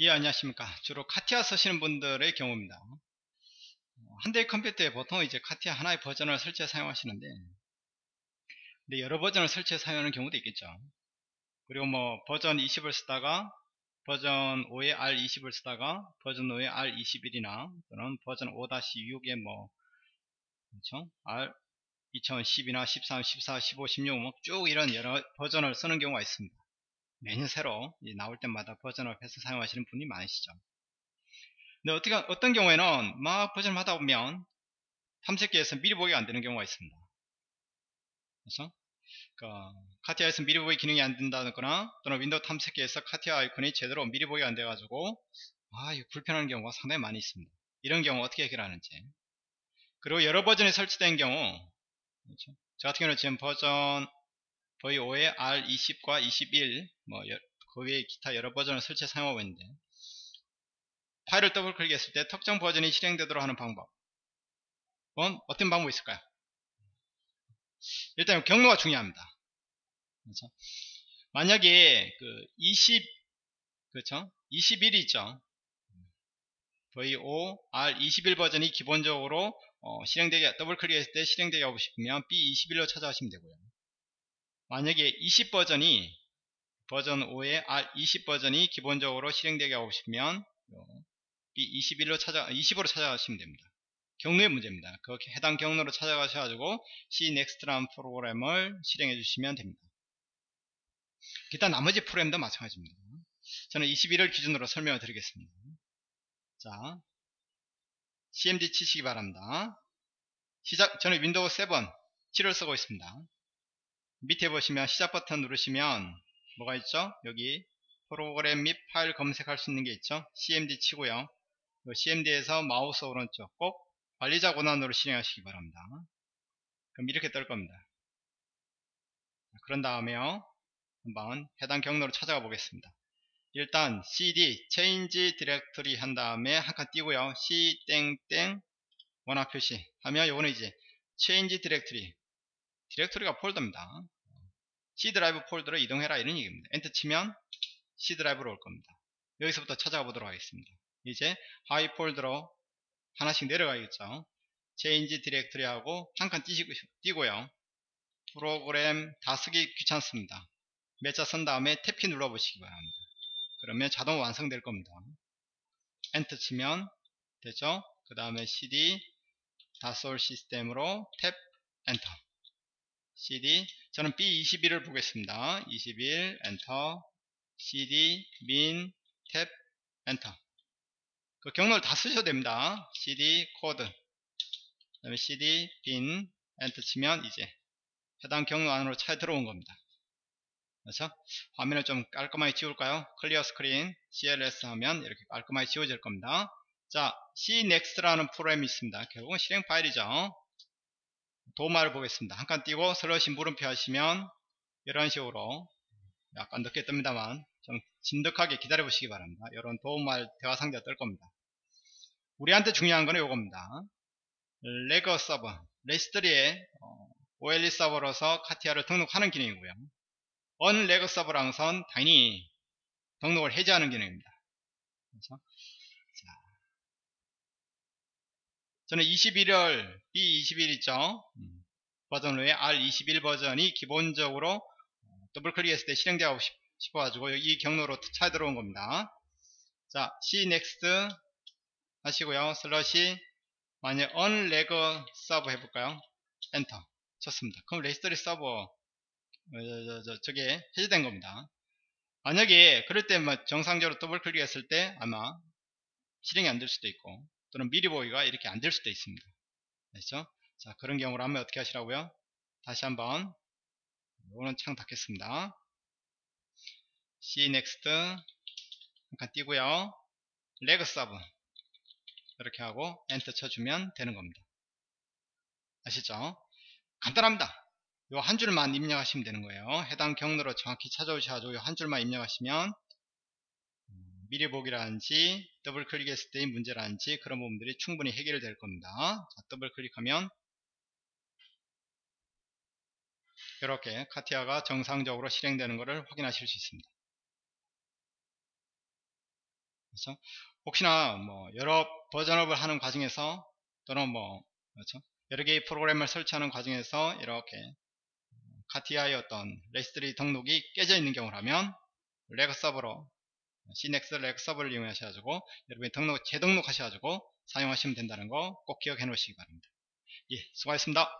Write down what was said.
예 안녕하십니까? 주로 카티아 쓰시는 분들의 경우입니다. 한 대의 컴퓨터에 보통 이제 카티아 하나의 버전을 설치해 사용하시는데 근데 여러 버전을 설치해 사용하는 경우도 있겠죠. 그리고 뭐 버전 20을 쓰다가 버전 5에 R20을 쓰다가 버전 5에 R21이나 또는 버전 5-6에 뭐 그렇죠? R 2010이나 13, 14, 15, 16뭐쭉 이런 여러 버전을 쓰는 경우가 있습니다 매년 새로 나올 때마다 버전을 해서 사용하시는 분이 많으시죠. 근데 어떻게, 어떤 경우에는 막 버전을 하다 보면 탐색기에서 미리 보기가 안 되는 경우가 있습니다. 그래서 그러니까 CATIA에서 미리 보기 기능이 안 된다거나 또는 윈도우 탐색기에서 CATIA 아이콘이 제대로 미리 보기가 안 돼가지고 아 이거 불편한 경우가 상당히 많이 있습니다. 이런 경우 어떻게 해결하는지 그리고 여러 버전이 설치된 경우 그렇죠? 저 같은 경우는 지금 버전 거의 5에 R20과 21, 뭐, 그 외에 기타 여러 버전을 설치해 사용하고 있는데, 파일을 더블 클릭했을 때 특정 버전이 실행되도록 하는 방법. 은 어떤 방법이 있을까요? 일단 경로가 중요합니다. 그렇죠? 만약에 그 20, 그렇죠? 21이 있죠. V5, R21 버전이 기본적으로 어, 실행되게, 더블 클릭했을 때 실행되게 하고 싶으면 B21로 찾아가시면 되고요. 만약에 20 버전이 버전 5에 R20 버전이 기본적으로 실행되게 하고 싶으면 B21로 찾아 20으로 찾아가시면 됩니다. 경로의 문제입니다. 그 해당 경로로 찾아가셔가지고 CNEXT라는 프로그램을 실행해 주시면 됩니다. 일단 나머지 프로그램도 마찬가지입니다. 저는 21을 기준으로 설명을 드리겠습니다. 자, CMD 치시기 바랍니다. 시작, 저는 윈도우 7, 7을 쓰고 있습니다. 밑에 보시면 시작 버튼 누르시면 뭐가 있죠? 여기 프로그램 및 파일 검색할 수 있는 게 있죠? CMD 치고요. CMD에서 마우스 오른쪽 꼭 관리자 권한으로 실행하시기 바랍니다. 그럼 이렇게 뜰 겁니다. 그런 다음에요. 한번 해당 경로로 찾아가 보겠습니다. 일단 cd change directory 한 다음에 한 칸 띄고요. c 땡땡 원화 표시 하면 요거는 이제 change directory 디렉토리가 폴더입니다. C 드라이브 폴더로 이동해라 이런 얘기입니다. 엔터 치면 C 드라이브로 올 겁니다. 여기서부터 찾아가 보도록 하겠습니다. 이제 하위 폴더로 하나씩 내려가겠죠. change directory 하고 한 칸 띄고요. 프로그램 다 쓰기 귀찮습니다. 몇 자 쓴 다음에 탭키 눌러 보시기 바랍니다. 그러면 자동 완성될 겁니다. 엔터 치면 되죠. 그 다음에 cd Dassault Systemes로 탭 엔터 cd. 저는 b21을 보겠습니다. 21 엔터 cd win 탭 엔터 그 경로를 다 쓰셔도 됩니다. cd code 그 다음에 cd bin 엔터 치면 이제 해당 경로 안으로 찾아 들어온 겁니다. 그래서 화면을 좀 깔끔하게 지울까요? clear screen cls 하면 이렇게 깔끔하게 지워질 겁니다. 자 cnext라는 프로그램이 있습니다. 결국은 실행 파일이죠 도움말을 보겠습니다. 한 칸 띄고 slash 물음표 하시면 이런 식으로 약간 늦게 뜹니다만 좀 진득하게 기다려 보시기 바랍니다. 이런 도움말 대화 상자가 뜰 겁니다. 우리한테 중요한 거는 이겁니다. regserver, registry의 OLE 서버로서 CATIA를 등록하는 기능이고요. unregserver랑 선 당연히 등록을 해제하는 기능입니다. 그래서 저는 21월 B21 있죠? 음. 버전 후에 R21 버전이 기본적으로 더블 클릭했을 때 실행되고 싶어 가지고 이 경로로 차에 들어온 겁니다. 자 CNEXT 하시고요. 슬래시 만약 unregserver 해볼까요? 엔터 쳤습니다. 그럼 registry 서버 어, 저, 저, 저, 게 해제된 겁니다. 만약에 그럴 때뭐 정상적으로 더블 클릭했을 때 아마 실행이 안 될 수도 있고 또는 미리 보기가 이렇게 안 될 수도 있습니다. 그렇죠? 자, 그런 경우로 하면 어떻게 하시라고요? 다시 한번 이거는 창 닫겠습니다. CNEXT 한칸 띄고요. regserver 이렇게 하고 엔터 쳐주면 되는 겁니다. 아시죠? 간단합니다. 요 한 줄만 입력하시면 되는 거예요. 해당 경로로 정확히 찾아오셔가지고 요 한 줄만 입력하시면 미리 보기라든지 더블 클릭했을 때의 문제라든지 그런 부분들이 충분히 해결될 겁니다. 자, 더블 클릭하면 이렇게 CATIA가 정상적으로 실행되는 것을 확인하실 수 있습니다. 그렇죠? 혹시나 뭐 여러 버전업을 하는 과정에서 또는 뭐 그렇죠? 여러 개의 프로그램을 설치하는 과정에서 이렇게 CATIA의 어떤 registry 등록이 깨져 있는 경우라면 regserver로 CNEXT regserver를 이용하셔가지고 여러분이 등록 재등록 하셔가지고 사용하시면 된다는 거 꼭 기억해 놓으시기 바랍니다. 예, 수고하셨습니다.